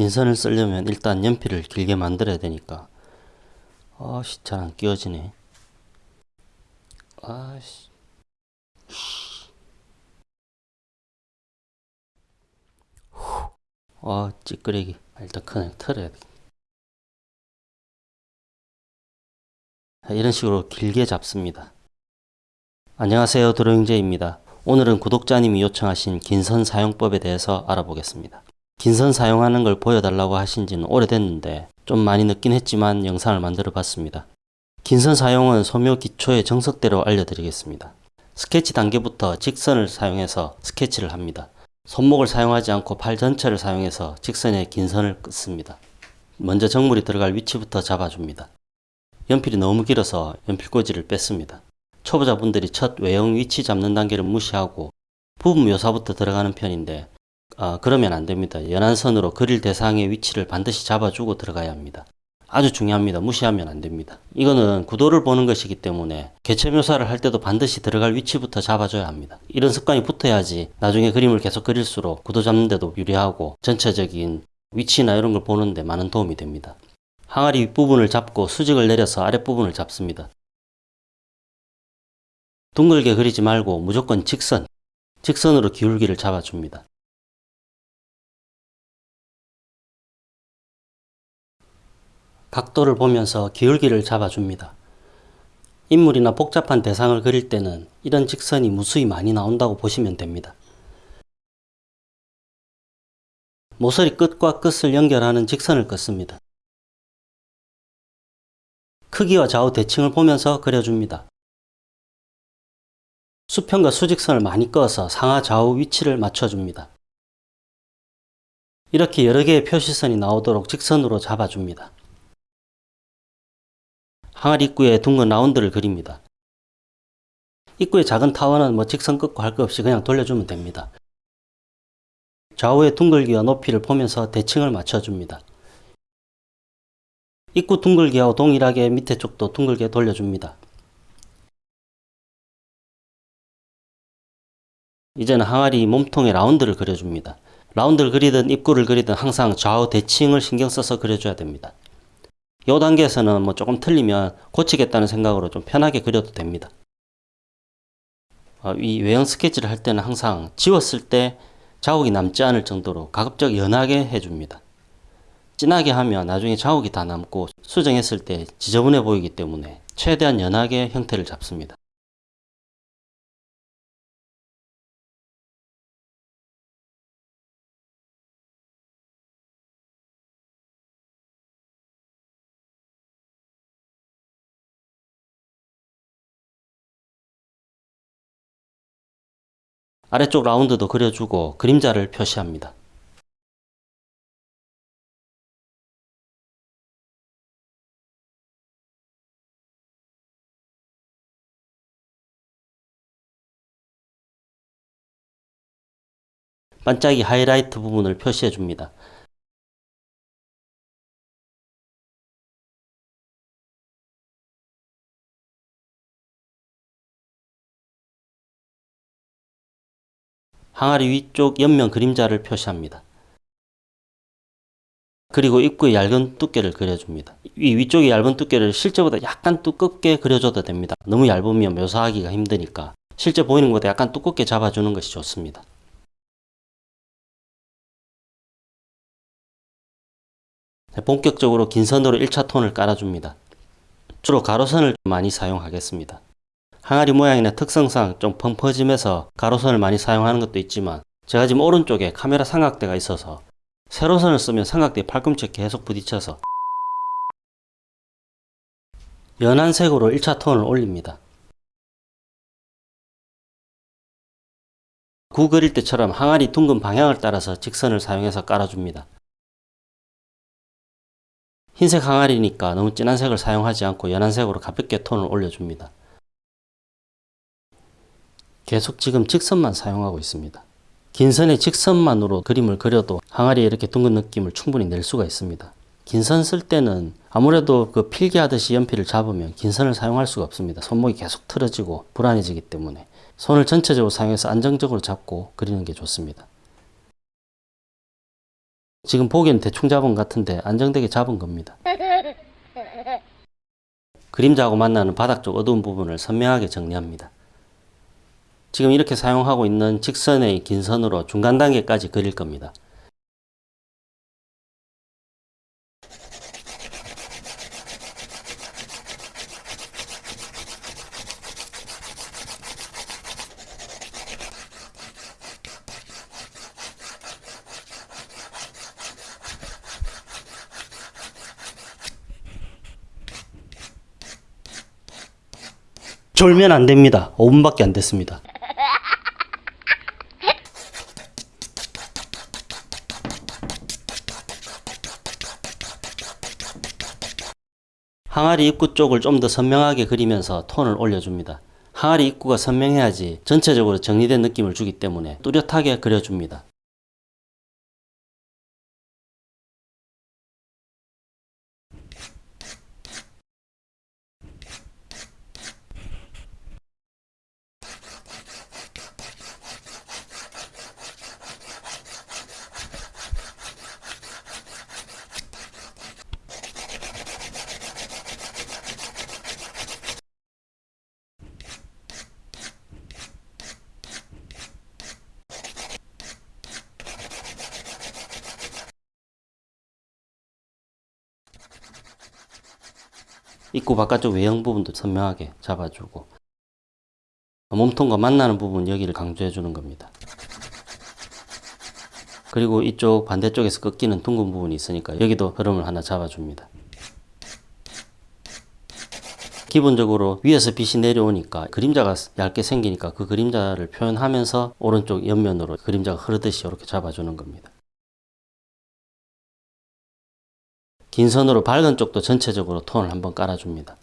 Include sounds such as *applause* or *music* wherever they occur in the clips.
긴 선을 쓰려면 일단 연필을 길게 만들어야 되니까. 아씨 잘 안 끼워지네. 아씨. 아 찌끄레기. 일단 그냥 털어야 돼. 이런 식으로 길게 잡습니다. 안녕하세요 드로잉제입니다. 오늘은 구독자님이 요청하신 긴 선 사용법에 대해서 알아보겠습니다 긴 선 사용하는 걸 보여달라고 하신 지는 오래됐는데 좀 많이 늦긴 했지만 영상을 만들어 봤습니다 긴 선 사용은 소묘 기초의 정석대로 알려드리겠습니다 스케치 단계부터 직선을 사용해서 스케치를 합니다 손목을 사용하지 않고 팔 전체를 사용해서 직선에 긴 선을 긋습니다. 먼저 정물이 들어갈 위치부터 잡아줍니다. 연필이 너무 길어서 연필꽂이를 뺐습니다. 초보자분들이 첫 외형 위치 잡는 단계를 무시하고 부분 묘사부터 들어가는 편인데 아, 그러면 안됩니다. 연한 선으로 그릴 대상의 위치를 반드시 잡아주고 들어가야 합니다. 아주 중요합니다. 무시하면 안됩니다. 이거는 구도를 보는 것이기 때문에 개체 묘사를 할 때도 반드시 들어갈 위치부터 잡아줘야 합니다. 이런 습관이 붙어야지 나중에 그림을 계속 그릴수록 구도 잡는 데도 유리하고 전체적인 위치나 이런 걸 보는데 많은 도움이 됩니다. 항아리 윗부분을 잡고 수직을 내려서 아랫부분을 잡습니다. 둥글게 그리지 말고 무조건 직선, 직선으로 기울기를 잡아줍니다. 각도를 보면서 기울기를 잡아줍니다. 인물이나 복잡한 대상을 그릴 때는 이런 직선이 무수히 많이 나온다고 보시면 됩니다. 모서리 끝과 끝을 연결하는 직선을 긋습니다. 크기와 좌우 대칭을 보면서 그려줍니다. 수평과 수직선을 많이 꺼서 상하 좌우 위치를 맞춰줍니다. 이렇게 여러 개의 표시선이 나오도록 직선으로 잡아줍니다. 항아리 입구에 둥근 라운드를 그립니다. 입구의 작은 타원은 뭐 직선 끊고 할 것 없이 그냥 돌려주면 됩니다. 좌우의 둥글기와 높이를 보면서 대칭을 맞춰줍니다. 입구 둥글기하고 동일하게 밑에 쪽도 둥글게 돌려줍니다. 이제는 항아리 몸통에 라운드를 그려줍니다. 라운드를 그리든 입구를 그리든 항상 좌우 대칭을 신경 써서 그려줘야 됩니다. 이 단계에서는 뭐 조금 틀리면 고치겠다는 생각으로 좀 편하게 그려도 됩니다. 어, 이 외형 스케치를 할 때는 항상 지웠을 때 자국이 남지 않을 정도로 가급적 연하게 해줍니다. 진하게 하면 나중에 자국이 다 남고 수정했을 때 지저분해 보이기 때문에 최대한 연하게 형태를 잡습니다. 아래쪽 라운드도 그려주고 그림자를 표시합니다. 반짝이 하이라이트 부분을 표시해 줍니다. 항아리 위쪽 옆면 그림자를 표시합니다. 그리고 입구의 얇은 두께를 그려줍니다. 이 위쪽의 얇은 두께를 실제보다 약간 두껍게 그려줘도 됩니다. 너무 얇으면 묘사하기가 힘드니까 실제 보이는 것보다 약간 두껍게 잡아주는 것이 좋습니다. 본격적으로 긴 선으로 1차 톤을 깔아줍니다. 주로 가로선을 많이 사용하겠습니다. 항아리 모양이나 특성상 좀 펑퍼짐해서 가로선을 많이 사용하는 것도 있지만 제가 지금 오른쪽에 카메라 삼각대가 있어서 세로선을 쓰면 삼각대 팔꿈치에 계속 부딪혀서 연한 색으로 1차 톤을 올립니다. 구 그릴 때처럼 항아리 둥근 방향을 따라서 직선을 사용해서 깔아줍니다. 흰색 항아리니까 너무 진한 색을 사용하지 않고 연한 색으로 가볍게 톤을 올려줍니다. 계속 지금 직선만 사용하고 있습니다. 긴 선의 직선만으로 그림을 그려도 항아리에 이렇게 둥근 느낌을 충분히 낼 수가 있습니다. 긴 선 쓸 때는 아무래도 그 필기하듯이 연필을 잡으면 긴 선을 사용할 수가 없습니다. 손목이 계속 틀어지고 불안해지기 때문에 손을 전체적으로 사용해서 안정적으로 잡고 그리는 게 좋습니다. 지금 보기엔 대충 잡은 것 같은데 안정되게 잡은 겁니다. 그림자하고 만나는 바닥 쪽 어두운 부분을 선명하게 정리합니다. 지금 이렇게 사용하고 있는 직선의 긴 선으로 중간 단계까지 그릴 겁니다. 졸면 안 됩니다. 5분밖에 안 됐습니다. 항아리 입구 쪽을 좀 더 선명하게 그리면서 톤을 올려줍니다. 항아리 입구가 선명해야지 전체적으로 정리된 느낌을 주기 때문에 뚜렷하게 그려줍니다. 입구 바깥쪽 외형 부분도 선명하게 잡아주고 몸통과 만나는 부분 여기를 강조해 주는 겁니다. 그리고 이쪽 반대쪽에서 꺾이는 둥근 부분이 있으니까 여기도 흐름을 하나 잡아줍니다. 기본적으로 위에서 빛이 내려오니까 그림자가 얇게 생기니까 그 그림자를 표현하면서 오른쪽 옆면으로 그림자가 흐르듯이 이렇게 잡아주는 겁니다. 긴 선으로 밝은 쪽도 전체적으로 톤을 한번 깔아줍니다.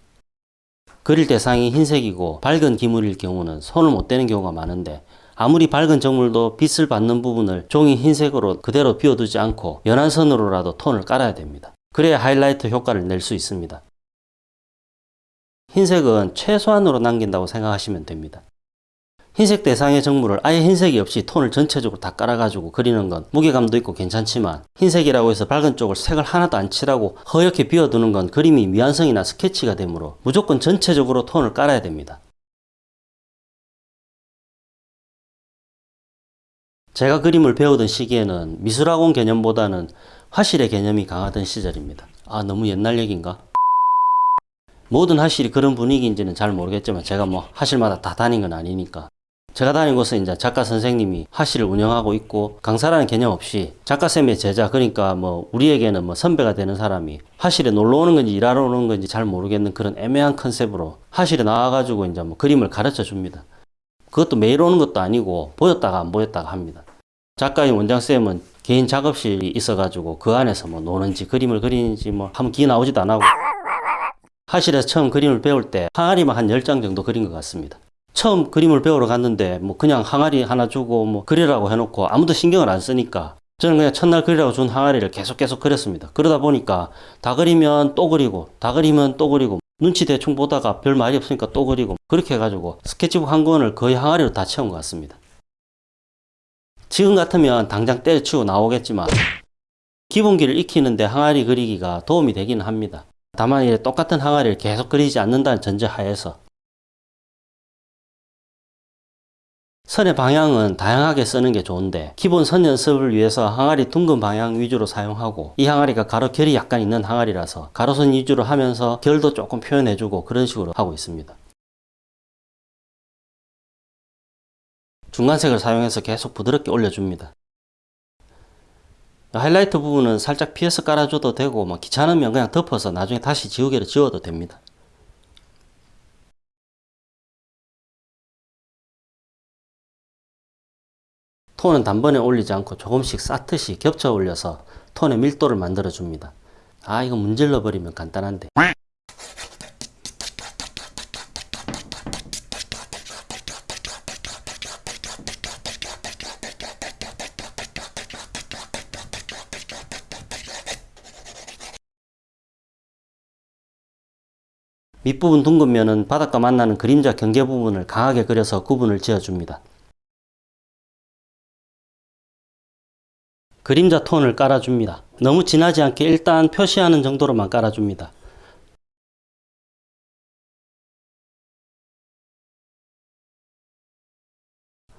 그릴 대상이 흰색이고 밝은 기물일 경우는 손을 못 대는 경우가 많은데 아무리 밝은 정물도 빛을 받는 부분을 종이 흰색으로 그대로 비워두지 않고 연한 선으로라도 톤을 깔아야 됩니다. 그래야 하이라이트 효과를 낼 수 있습니다. 흰색은 최소한으로 남긴다고 생각하시면 됩니다. 흰색 대상의 정물을 아예 흰색이 없이 톤을 전체적으로 다 깔아가지고 그리는 건 무게감도 있고 괜찮지만 흰색이라고 해서 밝은 쪽을 색을 하나도 안 칠하고 허옇게 비워두는 건 그림이 미완성이나 스케치가 되므로 무조건 전체적으로 톤을 깔아야 됩니다. 제가 그림을 배우던 시기에는 미술학원 개념보다는 화실의 개념이 강하던 시절입니다. 아 너무 옛날 얘기인가? 모든 화실이 그런 분위기인지는 잘 모르겠지만 제가 뭐 화실마다 다 다닌 건 아니니까 제가 다닌 곳은 이제 작가 선생님이 화실을 운영하고 있고 강사라는 개념 없이 작가쌤의 제자 그러니까 뭐 우리에게는 뭐 선배가 되는 사람이 화실에 놀러 오는 건지 일하러 오는 건지 잘 모르겠는 그런 애매한 컨셉으로 화실에 나와가지고 이제 뭐 그림을 가르쳐 줍니다. 그것도 매일 오는 것도 아니고 보였다가 안 보였다가 합니다. 작가인 원장쌤은 개인 작업실이 있어가지고 그 안에서 뭐 노는지 그림을 그리는지 뭐 하면 기 나오지도 안 하고 화실에서 처음 그림을 배울 때 항아리만 한 10장 정도 그린 것 같습니다. 처음 그림을 배우러 갔는데 뭐 그냥 항아리 하나 주고 뭐 그리라고 해놓고 아무도 신경을 안 쓰니까 저는 그냥 첫날 그리라고 준 항아리를 계속 계속 그렸습니다. 그러다 보니까 다 그리면 또 그리고 다 그리면 또 그리고 눈치 대충 보다가 별 말이 없으니까 또 그리고 그렇게 해가지고 스케치북 한 권을 거의 항아리로 다 채운 것 같습니다. 지금 같으면 당장 때려치고 나오겠지만 기본기를 익히는데 항아리 그리기가 도움이 되기는 합니다. 다만 이래 똑같은 항아리를 계속 그리지 않는다는 전제 하에서 선의 방향은 다양하게 쓰는 게 좋은데 기본 선 연습을 위해서 항아리 둥근 방향 위주로 사용하고 이 항아리가 가로 결이 약간 있는 항아리라서 가로선 위주로 하면서 결도 조금 표현해주고 그런 식으로 하고 있습니다. 중간색을 사용해서 계속 부드럽게 올려줍니다. 하이라이트 부분은 살짝 피해서 깔아줘도 되고 뭐 귀찮으면 그냥 덮어서 나중에 다시 지우개로 지워도 됩니다. 톤은 단번에 올리지 않고 조금씩 쌓듯이 겹쳐 올려서 톤의 밀도를 만들어 줍니다. 아 이거 문질러 버리면 간단한데 밑부분 둥근 면은 바닥과 만나는 그림자 경계 부분을 강하게 그려서 구분을 지어줍니다. 그림자 톤을 깔아줍니다. 너무 진하지 않게 일단 표시하는 정도로만 깔아줍니다.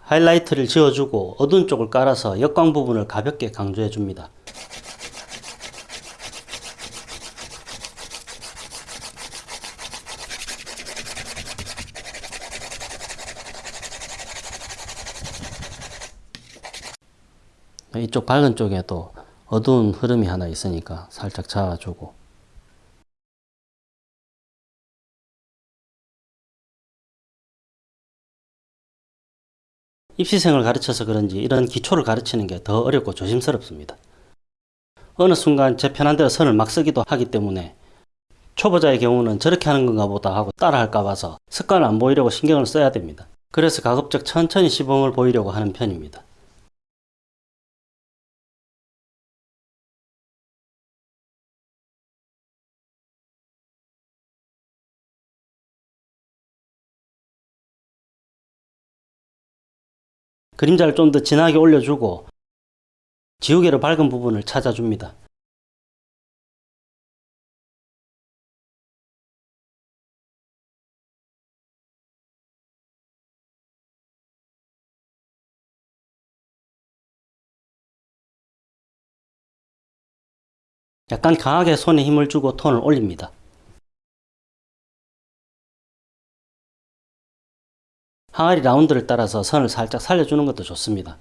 하이라이트를 지워주고 어두운 쪽을 깔아서 역광 부분을 가볍게 강조해줍니다. 이쪽 밝은 쪽에도 어두운 흐름이 하나 있으니까 살짝 잡아주고 입시생을 가르쳐서 그런지 이런 기초를 가르치는 게 더 어렵고 조심스럽습니다. 어느 순간 제 편한 대로 선을 막 쓰기도 하기 때문에 초보자의 경우는 저렇게 하는 건가 보다 하고 따라 할까 봐서 습관을 안 보이려고 신경을 써야 됩니다. 그래서 가급적 천천히 시범을 보이려고 하는 편입니다. 그림자를 좀 더 진하게 올려주고 지우개로 밝은 부분을 찾아줍니다. 약간 강하게 손에 힘을 주고 톤을 올립니다. 항아리 라운드를 따라서 선을 살짝 살려주는 것도 좋습니다.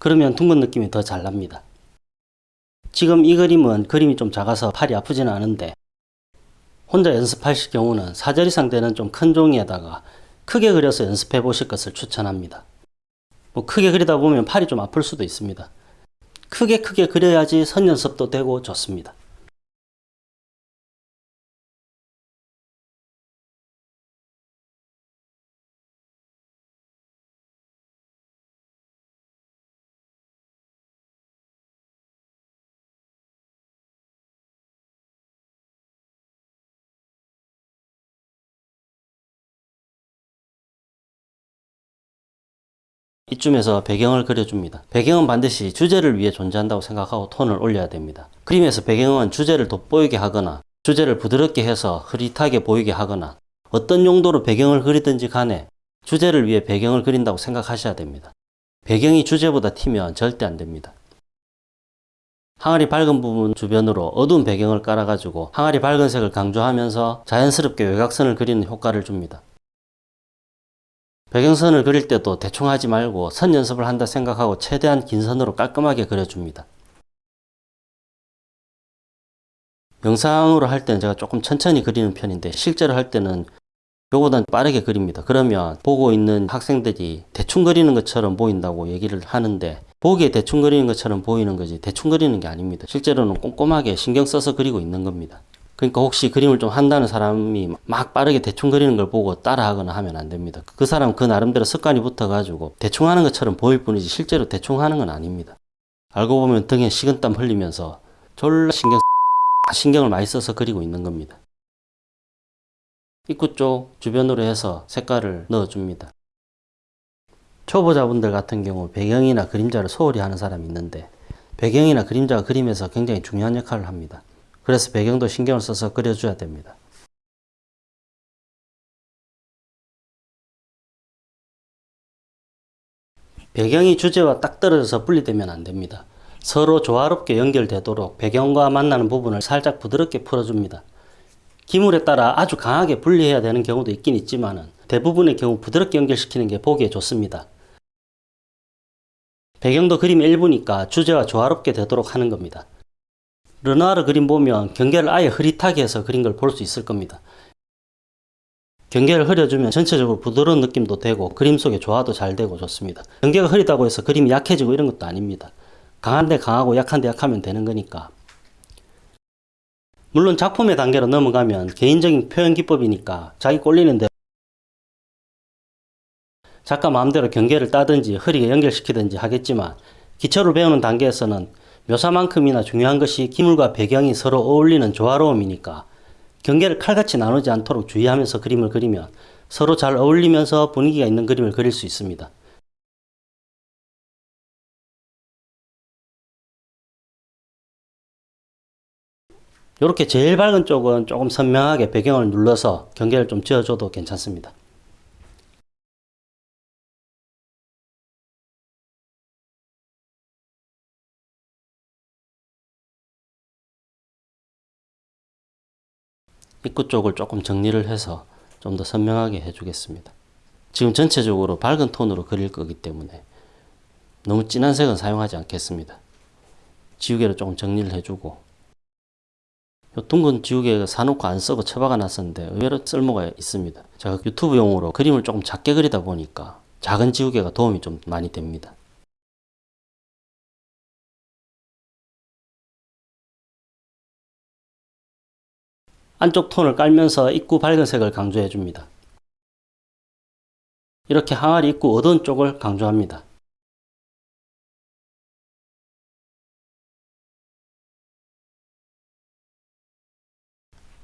그러면 둥근 느낌이 더 잘 납니다. 지금 이 그림은 그림이 좀 작아서 팔이 아프지는 않은데 혼자 연습하실 경우는 4절 이상 되는 좀 큰 종이에다가 크게 그려서 연습해 보실 것을 추천합니다. 뭐 크게 그리다 보면 팔이 좀 아플 수도 있습니다. 크게 크게 그려야지 선 연습도 되고 좋습니다. 이쯤에서 배경을 그려줍니다. 배경은 반드시 주제를 위해 존재한다고 생각하고 톤을 올려야 됩니다. 그림에서 배경은 주제를 돋보이게 하거나 주제를 부드럽게 해서 흐릿하게 보이게 하거나 어떤 용도로 배경을 그리든지 간에 주제를 위해 배경을 그린다고 생각하셔야 됩니다. 배경이 주제보다 튀면 절대 안 됩니다. 항아리 밝은 부분 주변으로 어두운 배경을 깔아가지고 항아리 밝은 색을 강조하면서 자연스럽게 외곽선을 그리는 효과를 줍니다. 배경선을 그릴 때도 대충 하지 말고 선 연습을 한다 생각하고 최대한 긴 선으로 깔끔하게 그려줍니다. 영상으로 할 때는 제가 조금 천천히 그리는 편인데 실제로 할 때는 요보단 빠르게 그립니다. 그러면 보고 있는 학생들이 대충 그리는 것처럼 보인다고 얘기를 하는데 보기에 대충 그리는 것처럼 보이는 거지 대충 그리는 게 아닙니다. 실제로는 꼼꼼하게 신경 써서 그리고 있는 겁니다. 그러니까 혹시 그림을 좀 한다는 사람이 막 빠르게 대충 그리는 걸 보고 따라하거나 하면 안 됩니다. 그 사람 그 나름대로 습관이 붙어가지고 대충 하는 것처럼 보일 뿐이지 실제로 대충 하는 건 아닙니다. 알고 보면 등에 식은땀 흘리면서 졸라 신경 신경을 많이 써서 그리고 있는 겁니다. 입구 쪽 주변으로 해서 색깔을 넣어줍니다. 초보자분들 같은 경우 배경이나 그림자를 소홀히 하는 사람이 있는데 배경이나 그림자가 그림에서 굉장히 중요한 역할을 합니다. 그래서 배경도 신경을 써서 그려줘야 됩니다. 배경이 주제와 딱 떨어져서 분리되면 안 됩니다. 서로 조화롭게 연결되도록 배경과 만나는 부분을 살짝 부드럽게 풀어줍니다. 기물에 따라 아주 강하게 분리해야 되는 경우도 있긴 있지만 대부분의 경우 부드럽게 연결시키는 게 보기에 좋습니다. 배경도 그림 일부니까 주제와 조화롭게 되도록 하는 겁니다. 르누아르 그림 보면 경계를 아예 흐릿하게 해서 그린 걸 볼 수 있을 겁니다. 경계를 흐려주면 전체적으로 부드러운 느낌도 되고 그림 속의 조화도 잘 되고 좋습니다. 경계가 흐리다고 해서 그림이 약해지고 이런 것도 아닙니다. 강한데 강하고 약한데 약하면 되는 거니까. 물론 작품의 단계로 넘어가면 개인적인 표현 기법이니까 자기 꼴리는 대로 작가 마음대로 경계를 따든지 흐리게 연결시키든지 하겠지만 기초를 배우는 단계에서는 묘사만큼이나 중요한 것이 기물과 배경이 서로 어울리는 조화로움이니까 경계를 칼같이 나누지 않도록 주의하면서 그림을 그리면 서로 잘 어울리면서 분위기가 있는 그림을 그릴 수 있습니다. 이렇게 제일 밝은 쪽은 조금 선명하게 배경을 눌러서 경계를 좀 지어줘도 괜찮습니다. 입구 쪽을 조금 정리를 해서 좀 더 선명하게 해주겠습니다. 지금 전체적으로 밝은 톤으로 그릴 거기 때문에 너무 진한 색은 사용하지 않겠습니다. 지우개를 조금 정리를 해주고 요 둥근 지우개 사놓고 안 쓰고 처박아 놨었는데 의외로 쓸모가 있습니다. 제가 유튜브용으로 그림을 조금 작게 그리다 보니까 작은 지우개가 도움이 좀 많이 됩니다. 안쪽 톤을 깔면서 입구 밝은 색을 강조해 줍니다. 이렇게 항아리 입구 어두운 쪽을 강조합니다.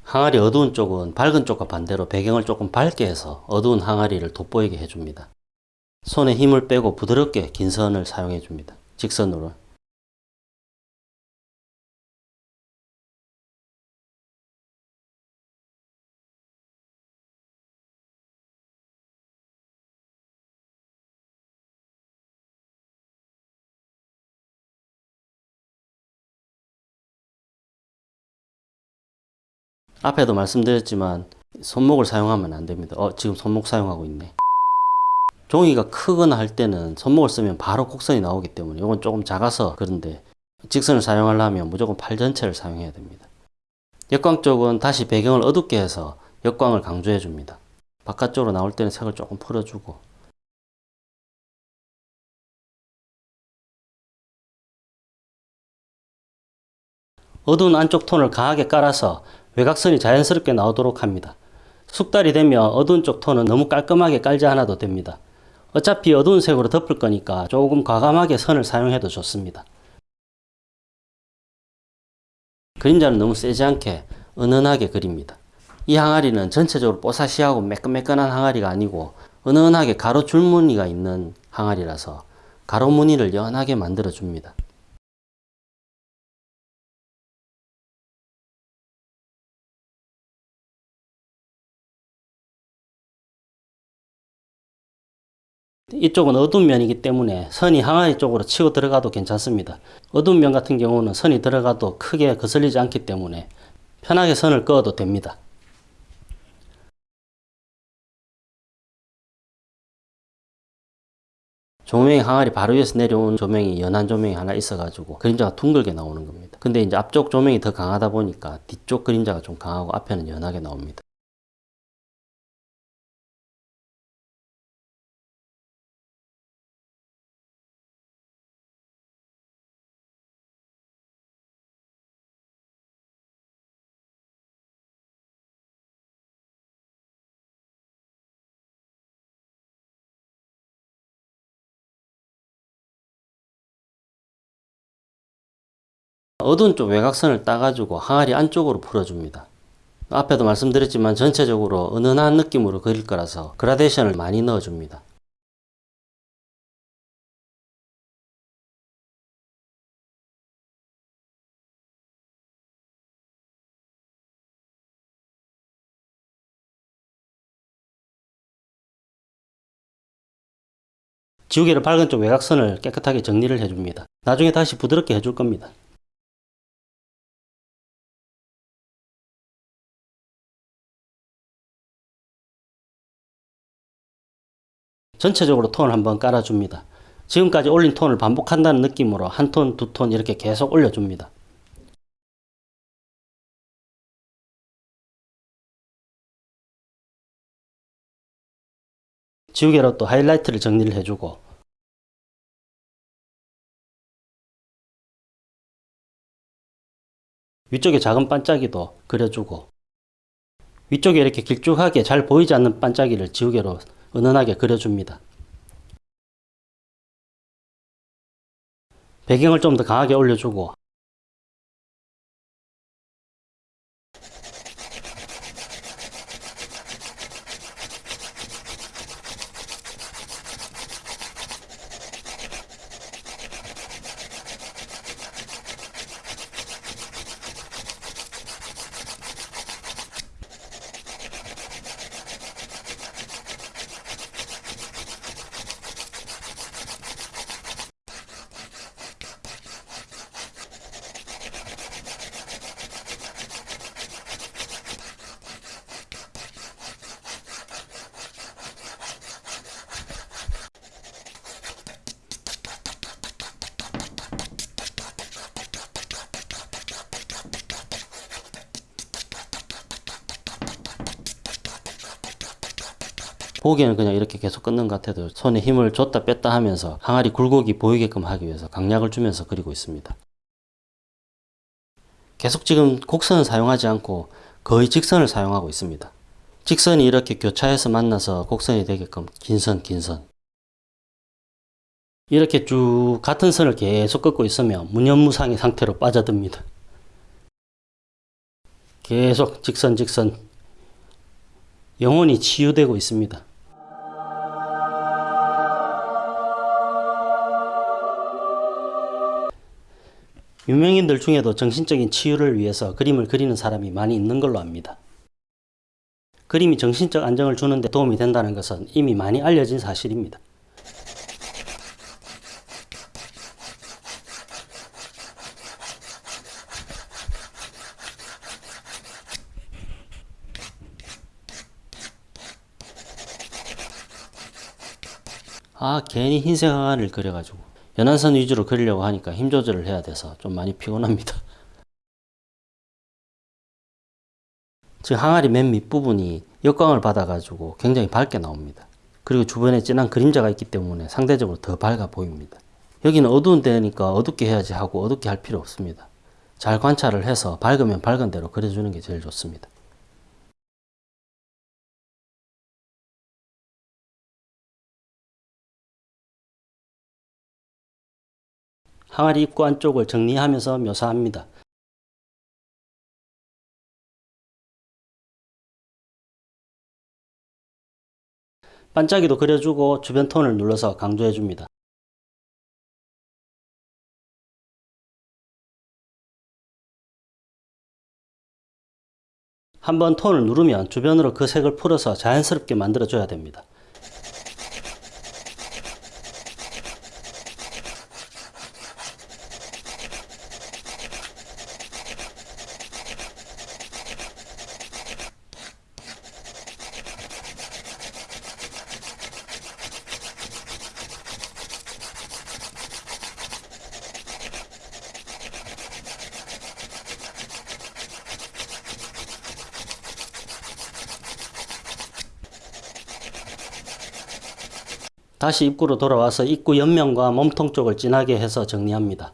항아리 어두운 쪽은 밝은 쪽과 반대로 배경을 조금 밝게 해서 어두운 항아리를 돋보이게 해줍니다. 손에 힘을 빼고 부드럽게 긴 선을 사용해 줍니다. 직선으로. 앞에도 말씀드렸지만 손목을 사용하면 안 됩니다. 어, 지금 손목 사용하고 있네. 종이가 크거나 할 때는 손목을 쓰면 바로 곡선이 나오기 때문에 이건 조금 작아서 그런데 직선을 사용하려면 무조건 팔 전체를 사용해야 됩니다. 역광 쪽은 다시 배경을 어둡게 해서 역광을 강조해 줍니다. 바깥쪽으로 나올 때는 색을 조금 풀어주고 어두운 안쪽 톤을 강하게 깔아서 외곽선이 자연스럽게 나오도록 합니다. 숙달이 되면 어두운 쪽 톤은 너무 깔끔하게 깔지 않아도 됩니다. 어차피 어두운 색으로 덮을 거니까 조금 과감하게 선을 사용해도 좋습니다. 그림자는 너무 세지 않게 은은하게 그립니다. 이 항아리는 전체적으로 뽀사시하고 매끈매끈한 항아리가 아니고 은은하게 가로 줄무늬가 있는 항아리라서 가로 무늬를 연하게 만들어 줍니다. 이쪽은 어두운 면이기 때문에 선이 항아리 쪽으로 치고 들어가도 괜찮습니다. 어두운 면 같은 경우는 선이 들어가도 크게 거슬리지 않기 때문에 편하게 선을 그어도 됩니다. 조명이 항아리 바로 위에서 내려온 조명이 연한 조명이 하나 있어가지고 그림자가 둥글게 나오는 겁니다. 근데 이제 앞쪽 조명이 더 강하다 보니까 뒤쪽 그림자가 좀 강하고 앞에는 연하게 나옵니다. 어두운 쪽 외곽선을 따가지고 항아리 안쪽으로 풀어줍니다. 앞에도 말씀드렸지만 전체적으로 은은한 느낌으로 그릴 거라서 그라데이션을 많이 넣어줍니다. 지우개를 밝은 쪽 외곽선을 깨끗하게 정리를 해줍니다. 나중에 다시 부드럽게 해줄 겁니다. 전체적으로 톤을 한번 깔아줍니다. 지금까지 올린 톤을 반복한다는 느낌으로 한 톤, 두 톤 이렇게 계속 올려줍니다. 지우개로 또 하이라이트를 정리를 해주고 위쪽에 작은 반짝이도 그려주고 위쪽에 이렇게 길쭉하게 잘 보이지 않는 반짝이를 지우개로 은은하게 그려줍니다. 배경을 좀 더 강하게 올려주고 보기에는 그냥 이렇게 계속 끊는 것 같아도 손에 힘을 줬다 뺐다 하면서 항아리 굴곡이 보이게끔 하기 위해서 강약을 주면서 그리고 있습니다. 계속 지금 곡선을 사용하지 않고 거의 직선을 사용하고 있습니다. 직선이 이렇게 교차해서 만나서 곡선이 되게끔 긴 선, 긴 선. 이렇게 쭉 같은 선을 계속 긋고 있으면 무념무상의 상태로 빠져듭니다. 계속 직선, 직선. 영혼이 치유되고 있습니다. 유명인들 중에도 정신적인 치유를 위해서 그림을 그리는 사람이 많이 있는 걸로 압니다. 그림이 정신적 안정을 주는 데 도움이 된다는 것은 이미 많이 알려진 사실입니다. 아 괜히 흰색 항아리를 그려가지고 연한선 위주로 그리려고 하니까 힘 조절을 해야 돼서 좀 많이 피곤합니다. *laughs* 지금 항아리 맨 밑부분이 역광을 받아가지고 굉장히 밝게 나옵니다. 그리고 주변에 진한 그림자가 있기 때문에 상대적으로 더 밝아 보입니다. 여기는 어두운 데니까 어둡게 해야지 하고 어둡게 할 필요 없습니다. 잘 관찰을 해서 밝으면 밝은 대로 그려주는 게 제일 좋습니다. 항아리 입구 안쪽을 정리하면서 묘사합니다. 반짝이도 그려주고 주변 톤을 눌러서 강조해줍니다. 한번 톤을 누르면 주변으로 그 색을 풀어서 자연스럽게 만들어줘야 됩니다. 다시 입구로 돌아와서 입구 옆면과 몸통 쪽을 진하게 해서 정리합니다.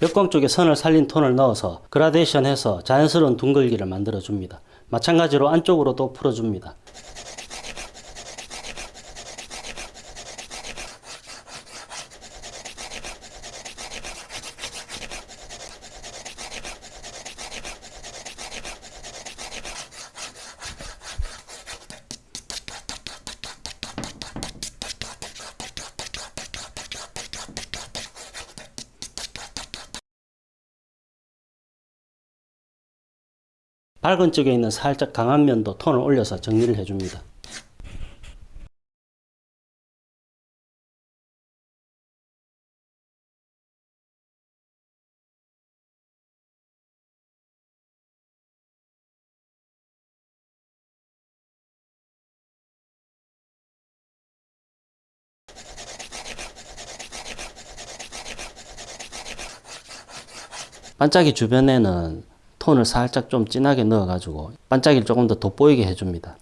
역광 쪽에 선을 살린 톤을 넣어서 그라데이션 해서 자연스러운 둥글기를 만들어 줍니다. 마찬가지로 안쪽으로도 풀어줍니다. 밝은 쪽에 있는 살짝 강한 면도 톤을 올려서 정리를 해줍니다. 반짝이 주변에는 톤을 살짝 좀 진하게 넣어가지고 반짝이를 조금 더 돋보이게 해줍니다.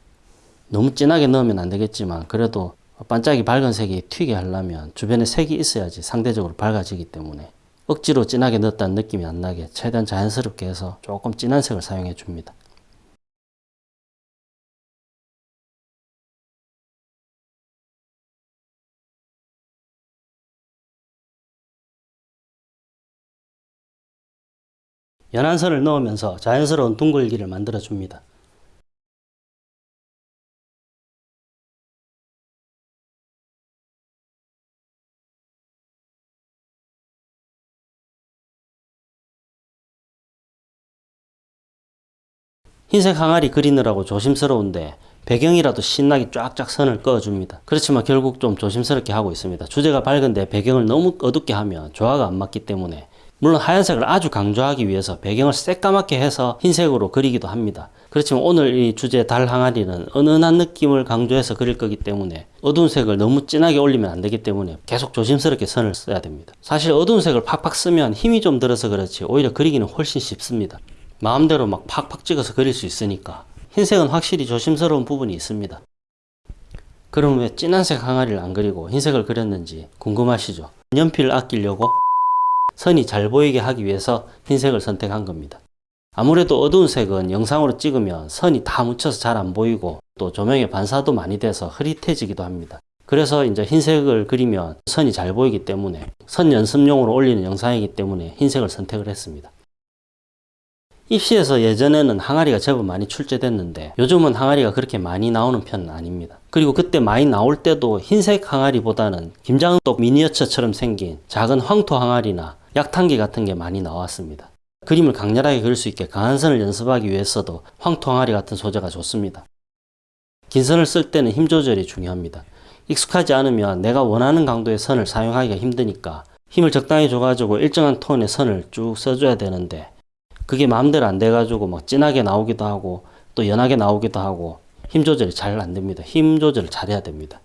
너무 진하게 넣으면 안 되겠지만 그래도 반짝이 밝은 색이 튀게 하려면 주변에 색이 있어야지 상대적으로 밝아지기 때문에 억지로 진하게 넣었다는 느낌이 안 나게 최대한 자연스럽게 해서 조금 진한 색을 사용해 줍니다. 연한 선을 넣으면서 자연스러운 둥글기를 만들어 줍니다. 흰색 항아리 그리느라고 조심스러운데 배경이라도 신나게 쫙쫙 선을 그어줍니다. 그렇지만 결국 좀 조심스럽게 하고 있습니다. 주제가 밝은데 배경을 너무 어둡게 하면 조화가 안 맞기 때문에 물론 하얀색을 아주 강조하기 위해서 배경을 새까맣게 해서 흰색으로 그리기도 합니다. 그렇지만 오늘 이 주제 달 항아리는 은은한 느낌을 강조해서 그릴 거기 때문에 어두운 색을 너무 진하게 올리면 안 되기 때문에 계속 조심스럽게 선을 써야 됩니다. 사실 어두운 색을 팍팍 쓰면 힘이 좀 들어서 그렇지 오히려 그리기는 훨씬 쉽습니다. 마음대로 막 팍팍 찍어서 그릴 수 있으니까 흰색은 확실히 조심스러운 부분이 있습니다. 그럼 왜 진한 색 항아리를 안 그리고 흰색을 그렸는지 궁금하시죠? 연필을 아끼려고 선이 잘 보이게 하기 위해서 흰색을 선택한 겁니다. 아무래도 어두운 색은 영상으로 찍으면 선이 다 묻혀서 잘 안 보이고 또 조명의 반사도 많이 돼서 흐릿해지기도 합니다. 그래서 이제 흰색을 그리면 선이 잘 보이기 때문에 선 연습용으로 올리는 영상이기 때문에 흰색을 선택을 했습니다. 입시에서 예전에는 항아리가 제법 많이 출제됐는데 요즘은 항아리가 그렇게 많이 나오는 편은 아닙니다. 그리고 그때 많이 나올 때도 흰색 항아리보다는 김장떡 미니어처처럼 생긴 작은 황토 항아리나 약탕기 같은 게 많이 나왔습니다. 그림을 강렬하게 그릴 수 있게 강한 선을 연습하기 위해서도 황토 항아리 같은 소재가 좋습니다. 긴 선을 쓸 때는 힘 조절이 중요합니다. 익숙하지 않으면 내가 원하는 강도의 선을 사용하기가 힘드니까 힘을 적당히 줘가지고 일정한 톤의 선을 쭉 써줘야 되는데 그게 마음대로 안 돼가지고 막 진하게 나오기도 하고 또 연하게 나오기도 하고 힘 조절이 잘 안 됩니다. 힘 조절을 잘해야 됩니다.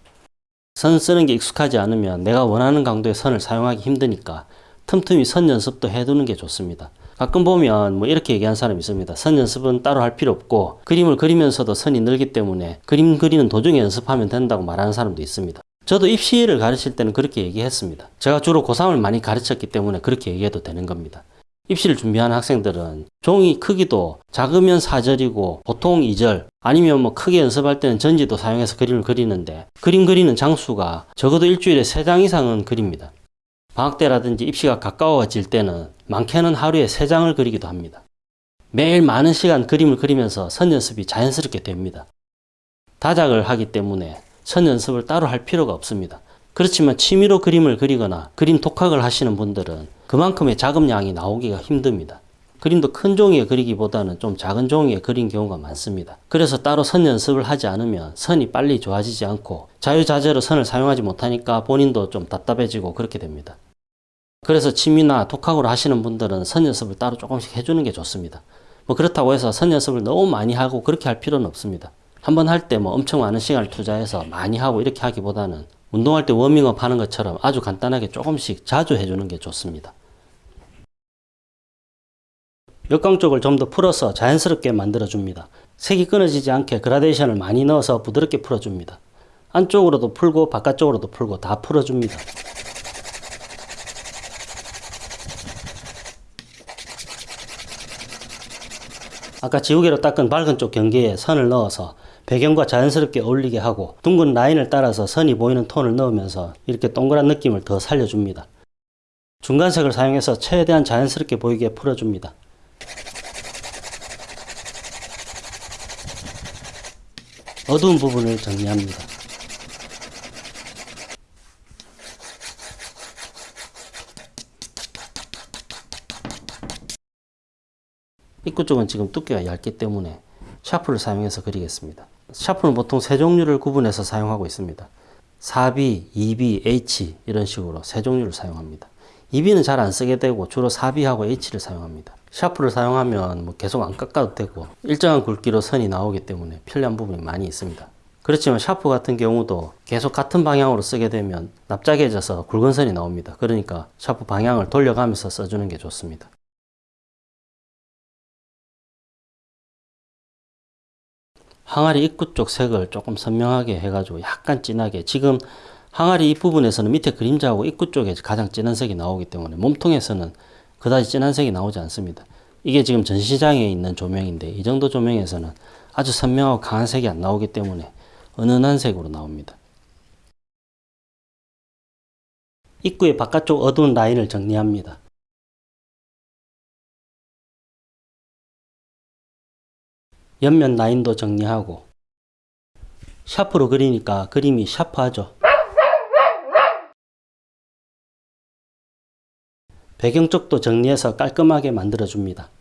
선 쓰는 게 익숙하지 않으면 내가 원하는 강도의 선을 사용하기 힘드니까 틈틈이 선 연습도 해두는 게 좋습니다. 가끔 보면 뭐 이렇게 얘기하는 사람이 있습니다. 선 연습은 따로 할 필요 없고 그림을 그리면서도 선이 늘기 때문에 그림 그리는 도중에 연습하면 된다고 말하는 사람도 있습니다. 저도 입시를 가르칠 때는 그렇게 얘기했습니다. 제가 주로 고3을 많이 가르쳤기 때문에 그렇게 얘기해도 되는 겁니다. 입시를 준비하는 학생들은 종이 크기도 작으면 4절이고 보통 2절 아니면 뭐 크게 연습할 때는 전지도 사용해서 그림을 그리는데 그림 그리는 장수가 적어도 일주일에 3장 이상은 그립니다. 방학 때라든지 입시가 가까워질 때는 많게는 하루에 3장을 그리기도 합니다. 매일 많은 시간 그림을 그리면서 선 연습이 자연스럽게 됩니다. 다작을 하기 때문에 선 연습을 따로 할 필요가 없습니다. 그렇지만 취미로 그림을 그리거나 그림 독학을 하시는 분들은 그만큼의 작업량이 나오기가 힘듭니다. 그림도 큰 종이에 그리기보다는 좀 작은 종이에 그린 경우가 많습니다. 그래서 따로 선 연습을 하지 않으면 선이 빨리 좋아지지 않고 자유자재로 선을 사용하지 못하니까 본인도 좀 답답해지고 그렇게 됩니다. 그래서 취미나 독학으로 하시는 분들은 선 연습을 따로 조금씩 해주는 게 좋습니다. 뭐 그렇다고 해서 선 연습을 너무 많이 하고 그렇게 할 필요는 없습니다. 한 번 할 때 뭐 엄청 많은 시간을 투자해서 많이 하고 이렇게 하기보다는 운동할 때 워밍업 하는 것처럼 아주 간단하게 조금씩 자주 해주는 게 좋습니다. 역광 쪽을 좀 더 풀어서 자연스럽게 만들어줍니다. 색이 끊어지지 않게 그라데이션을 많이 넣어서 부드럽게 풀어줍니다. 안쪽으로도 풀고 바깥쪽으로도 풀고 다 풀어줍니다. 아까 지우개로 닦은 밝은 쪽 경계에 선을 넣어서 배경과 자연스럽게 어울리게 하고 둥근 라인을 따라서 선이 보이는 톤을 넣으면서 이렇게 동그란 느낌을 더 살려줍니다. 중간색을 사용해서 최대한 자연스럽게 보이게 풀어줍니다. 어두운 부분을 정리합니다. 입구 쪽은 지금 두께가 얇기 때문에 샤프를 사용해서 그리겠습니다. 샤프는 보통 세 종류를 구분해서 사용하고 있습니다. 4B, 2B, H 이런 식으로 세 종류를 사용합니다. 2B는 잘 안 쓰게 되고 주로 4B하고 H를 사용합니다. 샤프를 사용하면 뭐 계속 안 깎아도 되고 일정한 굵기로 선이 나오기 때문에 편리한 부분이 많이 있습니다. 그렇지만 샤프 같은 경우도 계속 같은 방향으로 쓰게 되면 납작해져서 굵은 선이 나옵니다. 그러니까 샤프 방향을 돌려가면서 써주는 게 좋습니다. 항아리 입구 쪽 색을 조금 선명하게 해가지고 약간 진하게 지금 항아리 입부분에서는 밑에 그림자하고 입구 쪽에 가장 진한 색이 나오기 때문에 몸통에서는 그다지 진한 색이 나오지 않습니다. 이게 지금 전시장에 있는 조명인데 이 정도 조명에서는 아주 선명하고 강한 색이 안 나오기 때문에 은은한 색으로 나옵니다. 입구의 바깥쪽 어두운 라인을 정리합니다. 옆면 라인도 정리하고 샤프로 그리니까 그림이 샤프하죠. 배경 쪽도 정리해서 깔끔하게 만들어줍니다.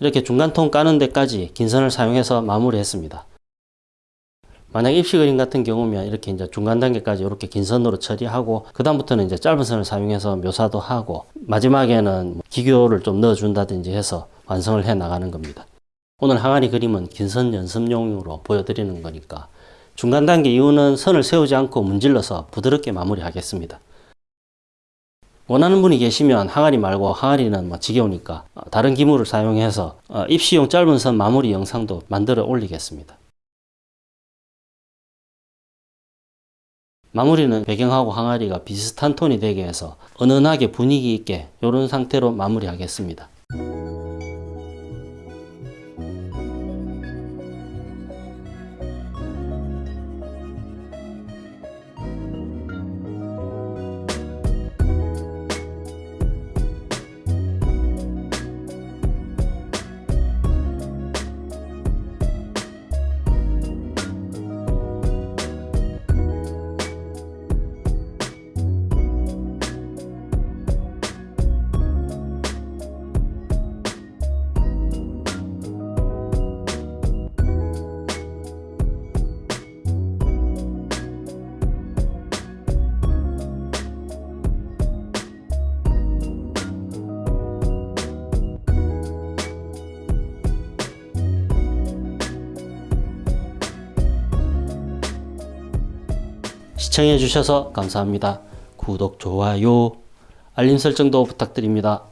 이렇게 중간통 까는 데까지 긴 선을 사용해서 마무리했습니다. 만약 입시 그림 같은 경우면 이렇게 이제 중간 단계까지 이렇게 긴 선으로 처리하고 그 다음부터는 이제 짧은 선을 사용해서 묘사도 하고 마지막에는 뭐 기교를 좀 넣어준다든지 해서 완성을 해 나가는 겁니다. 오늘 항아리 그림은 긴 선 연습용으로 보여드리는 거니까 중간 단계 이후는 선을 세우지 않고 문질러서 부드럽게 마무리하겠습니다. 원하는 분이 계시면 항아리 말고 항아리는 뭐 지겨우니까 어, 다른 기물을 사용해서 어, 입시용 짧은 선 마무리 영상도 만들어 올리겠습니다. 마무리는 배경하고 항아리가 비슷한 톤이 되게 해서 은은하게 분위기 있게 이런 상태로 마무리하겠습니다. 시청해 주셔서 감사합니다. 구독, 좋아요, 알림 설정도 부탁드립니다.